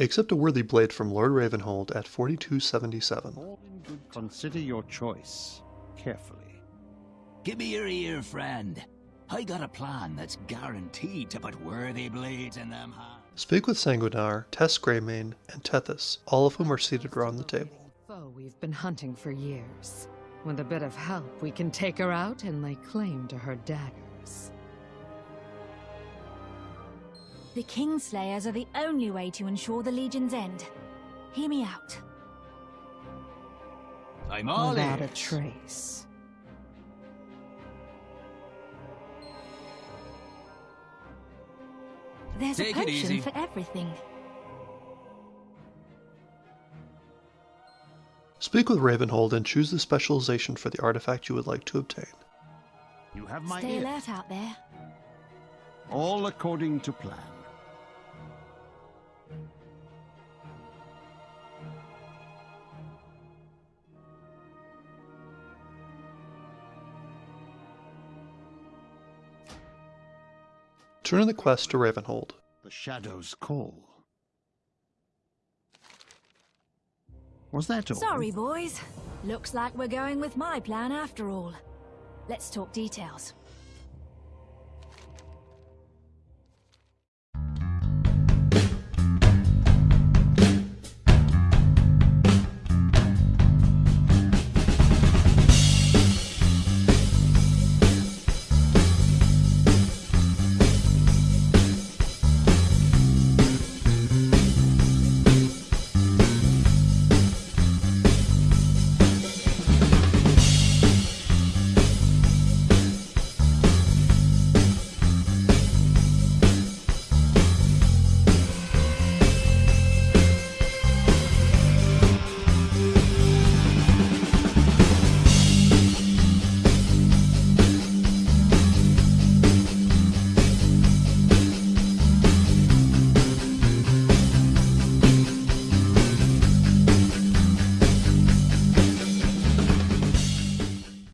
Accept a worthy blade from Lord Ravenholdt at 4277. All in good consider your choice carefully. Give me your ear, friend. I got a plan that's guaranteed to put worthy blades in them hands. Speak with Sanguinar, Tess Greymane, and Tethys, all of whom are seated around the table. Foe we've been hunting for years. With a bit of help, we can take her out and lay claim to her daggers. The Kingslayers are the only way to ensure the Legion's end. Hear me out. I'm all Without a trace. There's Take a it potion for everything. Speak with Ravenholdt and choose the specialization for the artifact you would like to obtain. You have my Stay ear. alert out there. All according to plan. Turn in the quest to Ravenholdt. The shadows call. Was that all? Sorry, boys. Looks like we're going with my plan after all. Let's talk details.